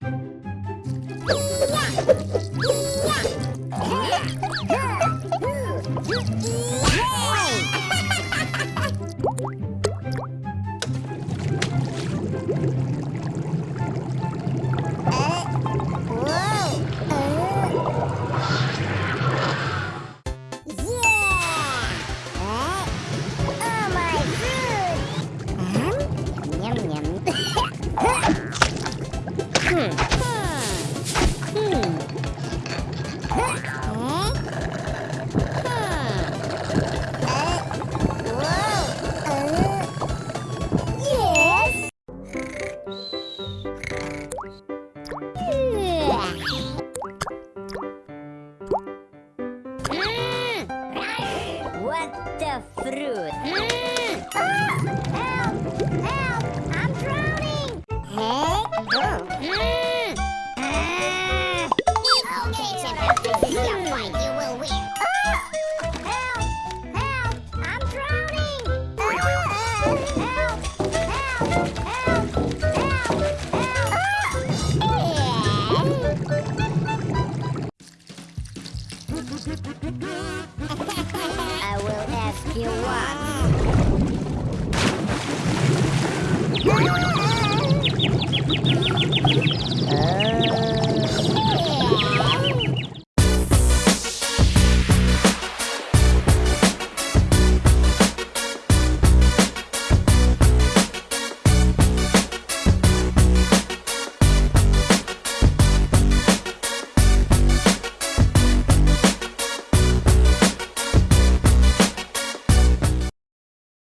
Yeah! What the fruit? Mm. Ah! Help! I will ask you why.